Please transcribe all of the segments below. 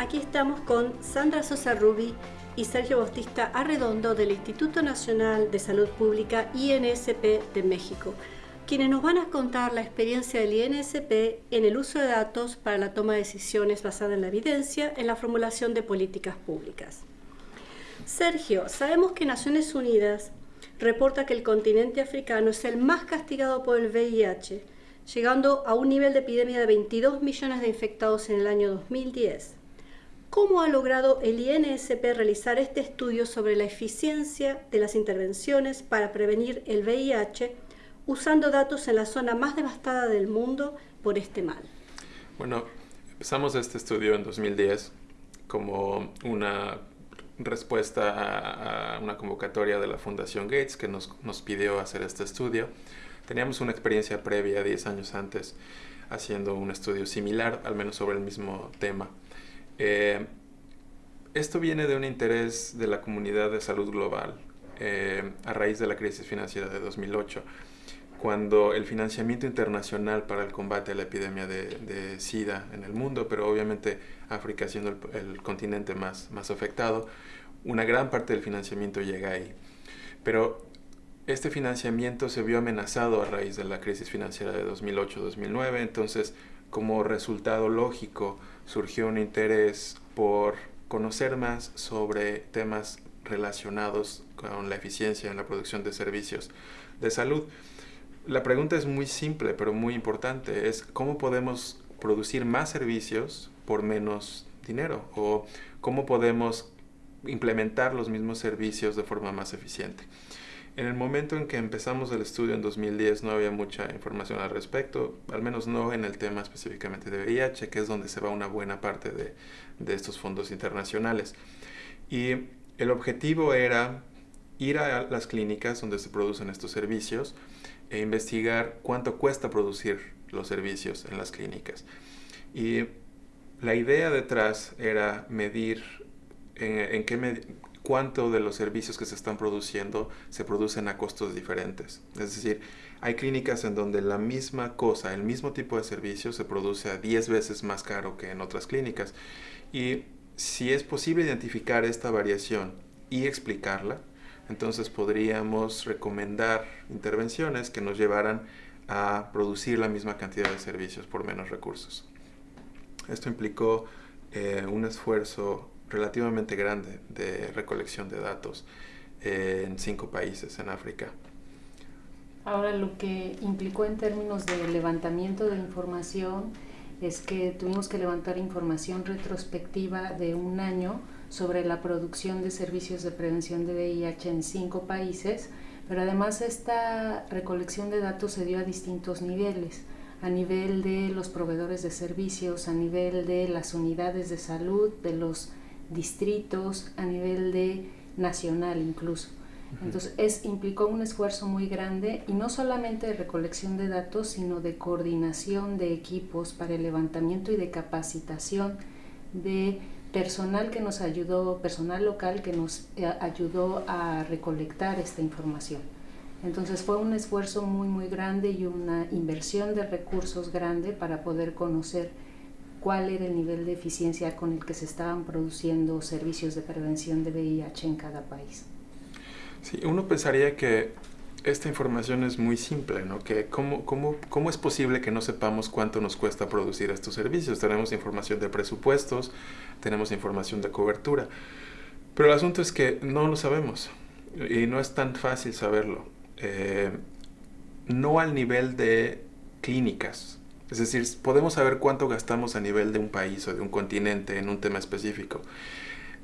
Aquí estamos con Sandra Sosa Rubi y Sergio Bostista Arredondo del Instituto Nacional de Salud Pública INSP de México, quienes nos van a contar la experiencia del INSP en el uso de datos para la toma de decisiones basada en la evidencia en la formulación de políticas públicas. Sergio, sabemos que Naciones Unidas reporta que el continente africano es el más castigado por el VIH, llegando a un nivel de epidemia de 22 millones de infectados en el año 2010. ¿Cómo ha logrado el INSP realizar este estudio sobre la eficiencia de las intervenciones para prevenir el VIH usando datos en la zona más devastada del mundo por este mal? Bueno, empezamos este estudio en 2010 como una respuesta a una convocatoria de la Fundación Gates que nos, nos pidió hacer este estudio. Teníamos una experiencia previa 10 años antes haciendo un estudio similar, al menos sobre el mismo tema. Eh, esto viene de un interés de la comunidad de salud global eh, a raíz de la crisis financiera de 2008, cuando el financiamiento internacional para el combate a la epidemia de, SIDA en el mundo, pero obviamente África siendo el, continente más, más afectado, una gran parte del financiamiento llega ahí. Pero este financiamiento se vio amenazado a raíz de la crisis financiera de 2008-2009, entonces como resultado lógico surgió un interés por conocer más sobre temas relacionados con la eficiencia en la producción de servicios de salud. La pregunta es muy simple, pero muy importante. Es cómo podemos producir más servicios por menos dinero o cómo podemos implementar los mismos servicios de forma más eficiente. En el momento en que empezamos el estudio en 2010 no había mucha información al respecto, al menos no en el tema específicamente de VIH, que es donde se va una buena parte de, de estos fondos internacionales. Y el objetivo era ir a las clínicas donde se producen estos servicios e investigar cuánto cuesta producir los servicios en las clínicas. Y la idea detrás era medir en, en qué, cuánto de los servicios que se están produciendo se producen a costos diferentes. Es decir, hay clínicas en donde la misma cosa, el mismo tipo de servicio se produce a 10 veces más caro que en otras clínicas. Y si es posible identificar esta variación y explicarla, entonces podríamos recomendar intervenciones que nos llevaran a producir la misma cantidad de servicios por menos recursos. Esto implicó eh, un esfuerzo relativamente grande de recolección de datos eh, en cinco países en África. Ahora lo que implicó en términos de levantamiento de información es que tuvimos que levantar información retrospectiva de un año sobre la producción de servicios de prevención de VIH en cinco países, pero además esta recolección de datos se dio a distintos niveles, a nivel de los proveedores de servicios, a nivel de las unidades de salud, de los distritos, a nivel de nacional incluso. Entonces, es, implicó un esfuerzo muy grande y no solamente de recolección de datos, sino de coordinación de equipos para el levantamiento y de capacitación de personal que nos ayudó, personal local que nos eh, ayudó a recolectar esta información. Entonces fue un esfuerzo muy muy grande y una inversión de recursos grande para poder conocer cuál era el nivel de eficiencia con el que se estaban produciendo servicios de prevención de VIH en cada país. Sí, uno pensaría que esta información es muy simple, ¿no? Que cómo, cómo, ¿Cómo es posible que no sepamos cuánto nos cuesta producir estos servicios? Tenemos información de presupuestos, tenemos información de cobertura, pero el asunto es que no lo sabemos y no es tan fácil saberlo. Eh, no al nivel de clínicas, es decir, podemos saber cuánto gastamos a nivel de un país o de un continente en un tema específico,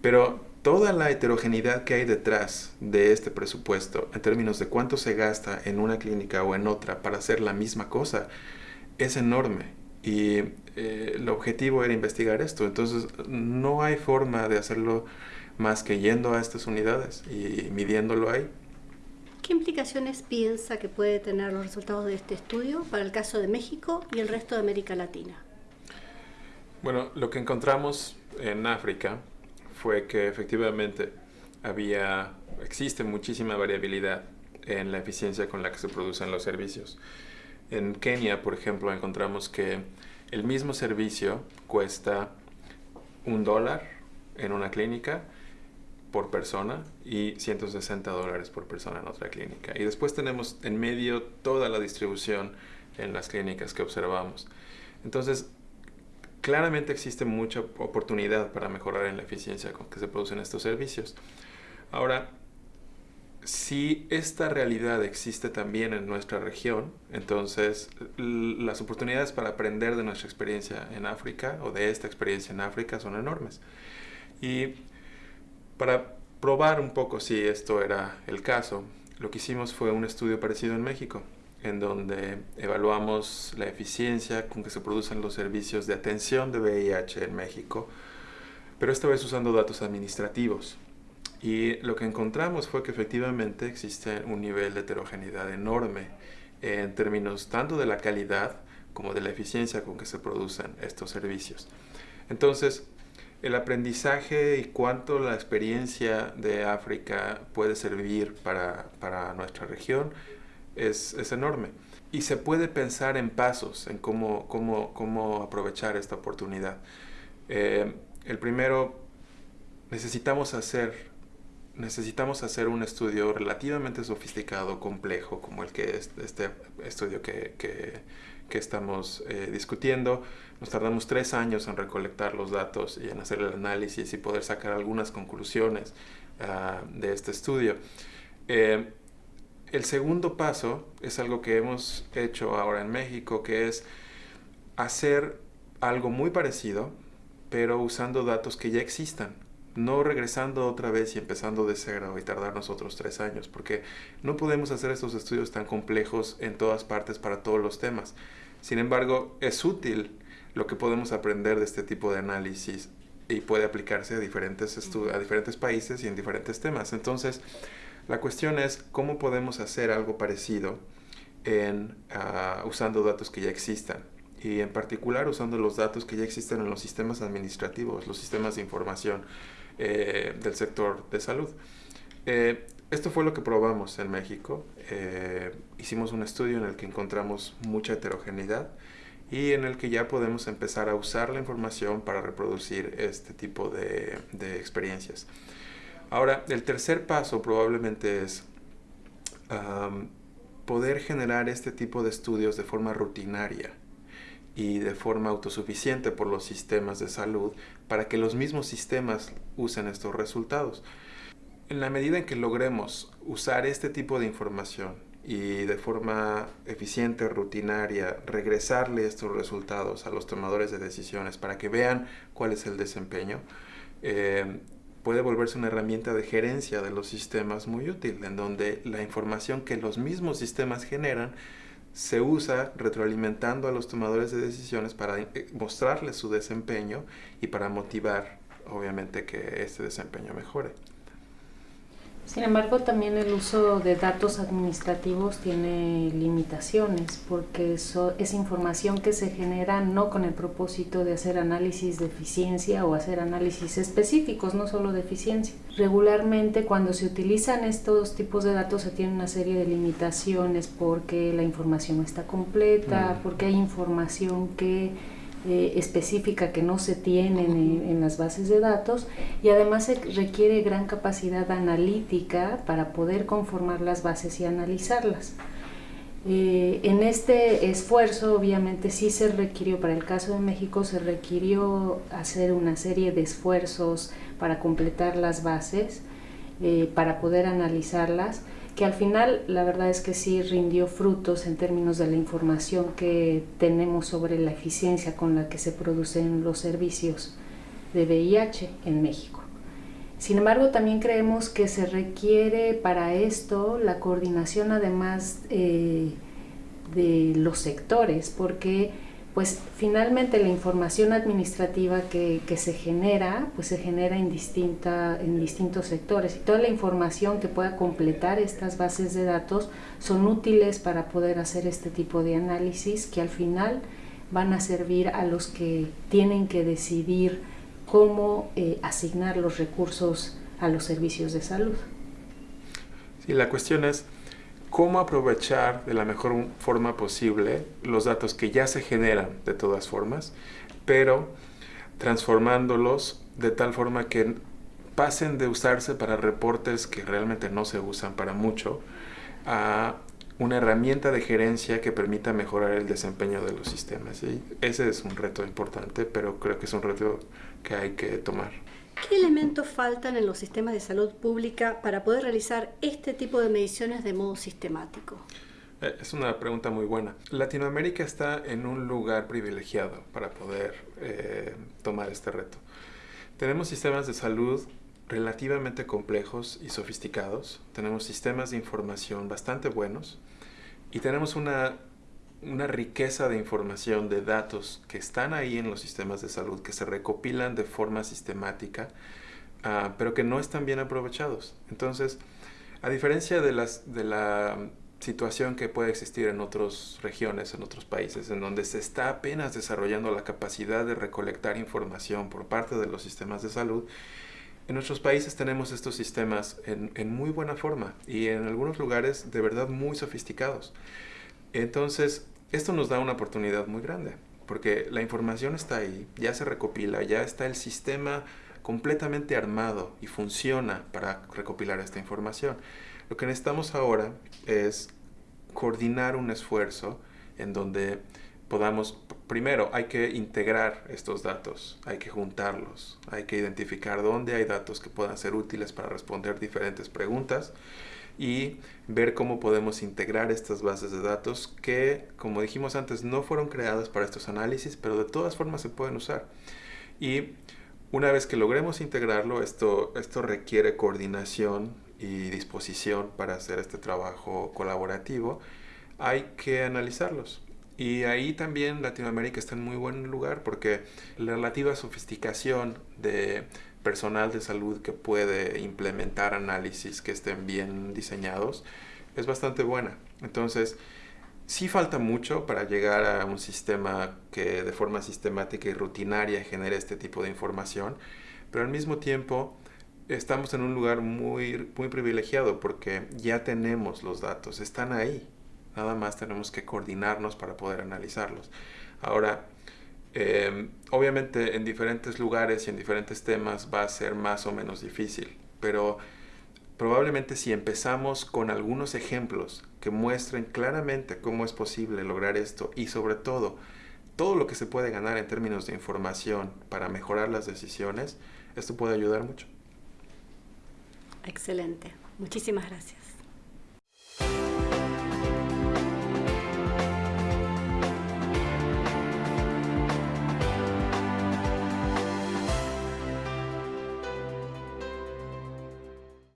pero toda la heterogeneidad que hay detrás de este presupuesto en términos de cuánto se gasta en una clínica o en otra para hacer la misma cosa es enorme y eh, el objetivo era investigar esto. Entonces no hay forma de hacerlo más que yendo a estas unidades y midiéndolo ahí. ¿Qué implicaciones piensa que puede tener los resultados de este estudio para el caso de México y el resto de América Latina? Bueno, lo que encontramos en África fue que efectivamente había, existe muchísima variabilidad en la eficiencia con la que se producen los servicios. En Kenia, por ejemplo, encontramos que el mismo servicio cuesta un dólar en una clínica por persona y 160 dólares por persona en otra clínica. Y después tenemos en medio toda la distribución en las clínicas que observamos. Entonces, claramente existe mucha oportunidad para mejorar en la eficiencia con que se producen estos servicios. Ahora, si esta realidad existe también en nuestra región, entonces las oportunidades para aprender de nuestra experiencia en África o de esta experiencia en África son enormes. Y para probar un poco si esto era el caso, lo que hicimos fue un estudio parecido en México, en donde evaluamos la eficiencia con que se producen los servicios de atención de VIH en México, pero esta vez usando datos administrativos. Y lo que encontramos fue que efectivamente existe un nivel de heterogeneidad enorme en términos tanto de la calidad como de la eficiencia con que se producen estos servicios. Entonces, el aprendizaje y cuánto la experiencia de África puede servir para, para nuestra región es, es, enorme. Y se puede pensar en pasos, en cómo, cómo, cómo aprovechar esta oportunidad. Eh, el primero, necesitamos hacer necesitamos hacer un estudio relativamente sofisticado, complejo, como el que es este estudio que, que, que estamos eh, discutiendo. Nos tardamos tres años en recolectar los datos y en hacer el análisis y poder sacar algunas conclusiones uh, de este estudio. Eh, el segundo paso es algo que hemos hecho ahora en México, que es hacer algo muy parecido, pero usando datos que ya existan no regresando otra vez y empezando de cero y tardarnos otros tres años, porque no podemos hacer estos estudios tan complejos en todas partes para todos los temas. Sin embargo, es útil lo que podemos aprender de este tipo de análisis y puede aplicarse a diferentes, a diferentes países y en diferentes temas. Entonces, la cuestión es cómo podemos hacer algo parecido en, uh, usando datos que ya existan y en particular usando los datos que ya existen en los sistemas administrativos, los sistemas de información eh, del sector de salud. Eh, esto fue lo que probamos en México. Eh, hicimos un estudio en el que encontramos mucha heterogeneidad y en el que ya podemos empezar a usar la información para reproducir este tipo de, de experiencias. Ahora, el tercer paso probablemente es um, poder generar este tipo de estudios de forma rutinaria y de forma autosuficiente por los sistemas de salud para que los mismos sistemas usen estos resultados. En la medida en que logremos usar este tipo de información y de forma eficiente, rutinaria, regresarle estos resultados a los tomadores de decisiones para que vean cuál es el desempeño, eh, puede volverse una herramienta de gerencia de los sistemas muy útil, en donde la información que los mismos sistemas generan se usa retroalimentando a los tomadores de decisiones para eh, mostrarles su desempeño y para motivar, obviamente, que este desempeño mejore. Sin embargo, también el uso de datos administrativos tiene limitaciones porque eso es información que se genera no con el propósito de hacer análisis de eficiencia o hacer análisis específicos, no solo de eficiencia. Regularmente cuando se utilizan estos tipos de datos se tiene una serie de limitaciones porque la información no está completa, porque hay información que eh, específica que no se tiene en, las bases de datos y además se requiere gran capacidad analítica para poder conformar las bases y analizarlas. Eh, en este esfuerzo obviamente sí se requirió, para el caso de México se requirió hacer una serie de esfuerzos para completar las bases, eh, para poder analizarlas que al final la verdad es que sí rindió frutos en términos de la información que tenemos sobre la eficiencia con la que se producen los servicios de VIH en México. Sin embargo, también creemos que se requiere para esto la coordinación además eh, de los sectores, porque pues finalmente la información administrativa que, se genera, pues se genera en, distinta, en distintos sectores y toda la información que pueda completar estas bases de datos son útiles para poder hacer este tipo de análisis que al final van a servir a los que tienen que decidir cómo eh, asignar los recursos a los servicios de salud. Sí, la cuestión es cómo aprovechar de la mejor forma posible los datos que ya se generan de todas formas, pero transformándolos de tal forma que pasen de usarse para reportes que realmente no se usan para mucho a una herramienta de gerencia que permita mejorar el desempeño de los sistemas. Ese es un reto importante, pero creo que es un reto que hay que tomar. ¿Qué elementos faltan en los sistemas de salud pública para poder realizar este tipo de mediciones de modo sistemático? Eh, es una pregunta muy buena. Latinoamérica está en un lugar privilegiado para poder eh, tomar este reto. Tenemos sistemas de salud relativamente complejos y sofisticados, tenemos sistemas de información bastante buenos y tenemos una, una riqueza de información, de datos que están ahí en los sistemas de salud, que se recopilan de forma sistemática, uh, pero que no están bien aprovechados. Entonces, a diferencia de, las, de la situación que puede existir en otras regiones, en otros países, en donde se está apenas desarrollando la capacidad de recolectar información por parte de los sistemas de salud, en nuestros países tenemos estos sistemas en, muy buena forma y en algunos lugares de verdad muy sofisticados. Entonces, esto nos da una oportunidad muy grande, porque la información está ahí, ya se recopila, ya está el sistema completamente armado y funciona para recopilar esta información. Lo que necesitamos ahora es coordinar un esfuerzo en donde podamos, primero hay que integrar estos datos, hay que juntarlos, hay que identificar dónde hay datos que puedan ser útiles para responder diferentes preguntas y ver cómo podemos integrar estas bases de datos que, como dijimos antes, no fueron creadas para estos análisis, pero de todas formas se pueden usar. Y una vez que logremos integrarlo, esto, esto requiere coordinación y disposición para hacer este trabajo colaborativo. Hay que analizarlos y ahí también Latinoamérica está en muy buen lugar porque la relativa sofisticación de personal de salud que puede implementar análisis que estén bien diseñados es bastante buena. Entonces, sí falta mucho para llegar a un sistema que de forma sistemática y rutinaria genere este tipo de información, pero al mismo tiempo estamos en un lugar muy, muy privilegiado porque ya tenemos los datos, están ahí. Nada más tenemos que coordinarnos para poder analizarlos. Ahora, em, obviamente en diferentes lugares y en diferentes temas va a ser más o menos difícil, pero probablemente si empezamos con algunos ejemplos que muestren claramente cómo es posible lograr esto y sobre todo todo lo que se puede ganar en términos de información para mejorar las decisiones, esto puede ayudar mucho. Excelente. Muchísimas gracias.